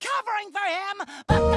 Covering for him,